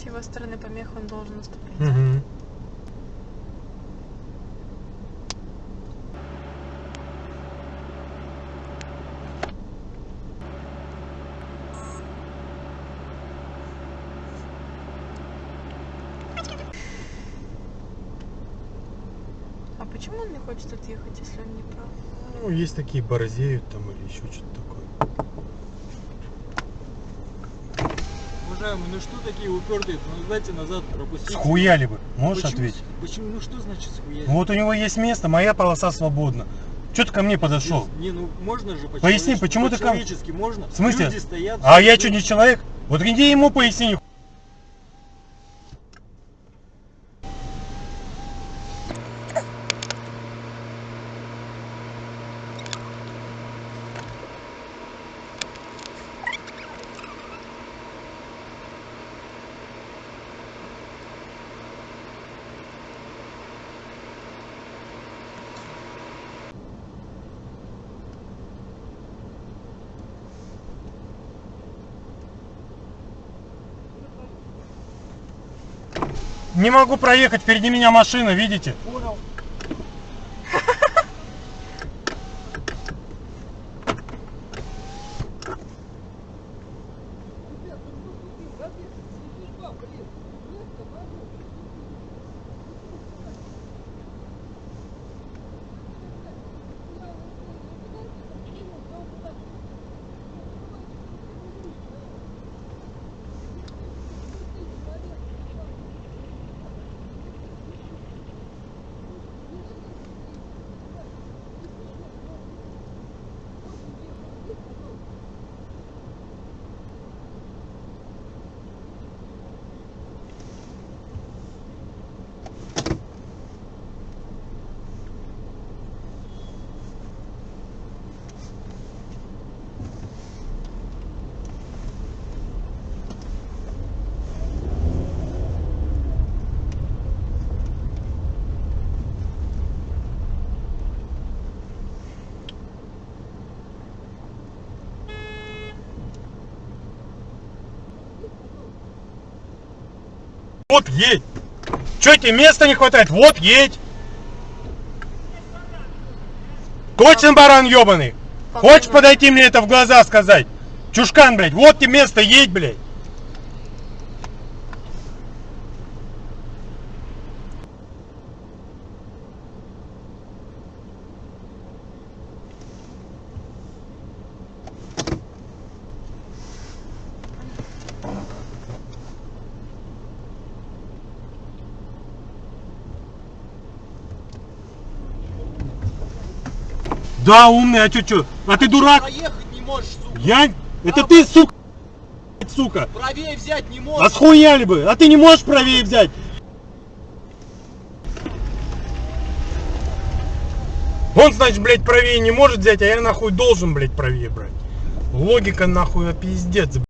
С его стороны помех он должен уступить. Мгм. А почему он не хочет отъехать, если он не прав? Ну, есть такие борзеют там или еще что-то такое. Уважаемый, ну что такие упертые? Ну дайте назад пропустите. Схуяли бы, можешь Почему- ответить? Почему? Ну что значит схуяли? Ну, Вот у него есть место, моя полоса свободна. Че ты ко мне подошел? Не, ну можно же по Поясни, почему ты ко- По-человечески можно? В смысле? Люди стоят. А я что, не человек? Вот иди ему поясни. Не могу проехать, впереди меня машина, видите? Понял. Вот едь. Че тебе места не хватает? Вот едь. Точно баран ебаный. Хочешь подойти мне это в глаза сказать? Чушкан, блядь, вот тебе место, едь, блядь. Да, умный, а чё, чё? А ты дурак? Проехать не можешь, сука. Я? Это ты, сука, сука. Правее взять не А можешь. схуяли бы? А ты не можешь правее взять? Он, значит, блядь, правее не может взять, а я нахуй должен, блядь, правее брать. Логика нахуй а пиздец,